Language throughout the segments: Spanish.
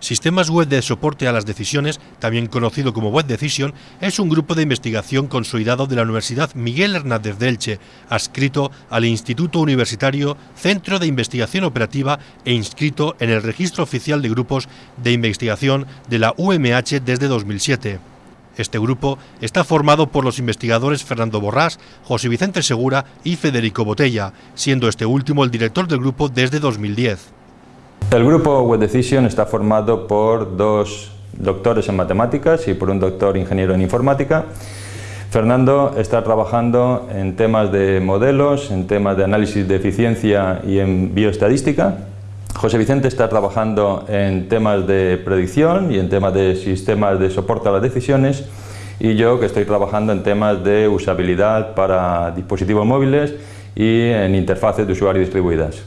Sistemas Web de Soporte a las Decisiones, también conocido como Web Decision, es un grupo de investigación consolidado de la Universidad Miguel Hernández de Elche, adscrito al Instituto Universitario Centro de Investigación Operativa e inscrito en el Registro Oficial de Grupos de Investigación de la UMH desde 2007. Este grupo está formado por los investigadores Fernando Borrás, José Vicente Segura y Federico Botella, siendo este último el director del grupo desde 2010. El grupo Web Decision está formado por dos doctores en matemáticas y por un doctor ingeniero en informática. Fernando está trabajando en temas de modelos, en temas de análisis de eficiencia y en bioestadística. José Vicente está trabajando en temas de predicción y en temas de sistemas de soporte a las decisiones y yo que estoy trabajando en temas de usabilidad para dispositivos móviles y en interfaces de usuario distribuidas.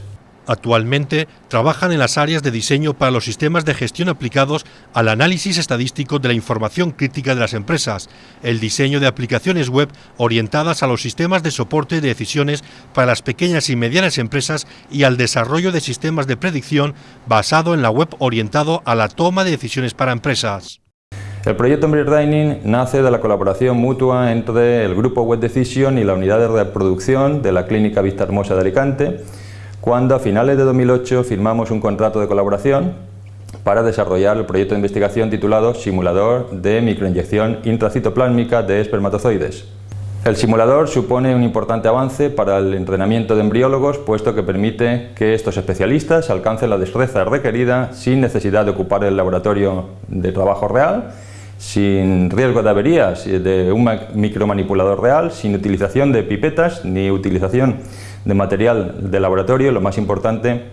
Actualmente trabajan en las áreas de diseño para los sistemas de gestión aplicados al análisis estadístico de la información crítica de las empresas, el diseño de aplicaciones web orientadas a los sistemas de soporte de decisiones para las pequeñas y medianas empresas y al desarrollo de sistemas de predicción basado en la web orientado a la toma de decisiones para empresas. El proyecto Embryo Dining nace de la colaboración mutua entre el grupo Web Decision y la unidad de reproducción de la Clínica Vista Hermosa de Alicante, cuando a finales de 2008 firmamos un contrato de colaboración para desarrollar el proyecto de investigación titulado Simulador de microinyección intracitoplásmica de espermatozoides. El simulador supone un importante avance para el entrenamiento de embriólogos, puesto que permite que estos especialistas alcancen la destreza requerida sin necesidad de ocupar el laboratorio de trabajo real, sin riesgo de averías de un micromanipulador real, sin utilización de pipetas ni utilización de material de laboratorio, lo más importante,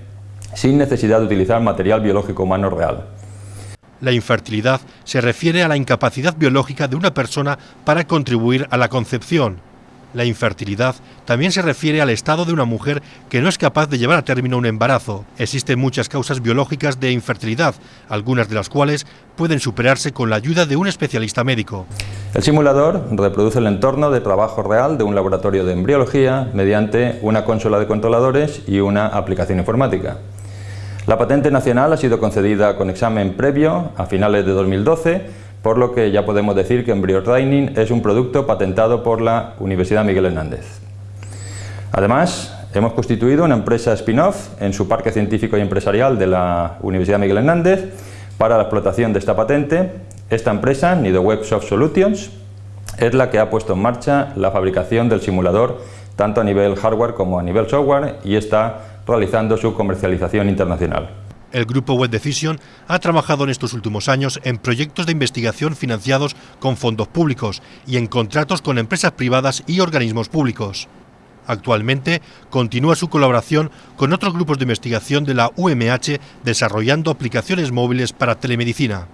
sin necesidad de utilizar material biológico humano real. La infertilidad se refiere a la incapacidad biológica de una persona para contribuir a la concepción, la infertilidad también se refiere al estado de una mujer que no es capaz de llevar a término un embarazo. Existen muchas causas biológicas de infertilidad, algunas de las cuales pueden superarse con la ayuda de un especialista médico. El simulador reproduce el entorno de trabajo real de un laboratorio de embriología mediante una consola de controladores y una aplicación informática. La patente nacional ha sido concedida con examen previo a finales de 2012 por lo que ya podemos decir que Embryo Training es un producto patentado por la Universidad Miguel Hernández. Además, hemos constituido una empresa spin-off en su parque científico y empresarial de la Universidad Miguel Hernández para la explotación de esta patente. Esta empresa, Nido Web Solutions, es la que ha puesto en marcha la fabricación del simulador tanto a nivel hardware como a nivel software y está realizando su comercialización internacional. El grupo Web Decision ha trabajado en estos últimos años en proyectos de investigación financiados con fondos públicos y en contratos con empresas privadas y organismos públicos. Actualmente continúa su colaboración con otros grupos de investigación de la UMH desarrollando aplicaciones móviles para telemedicina.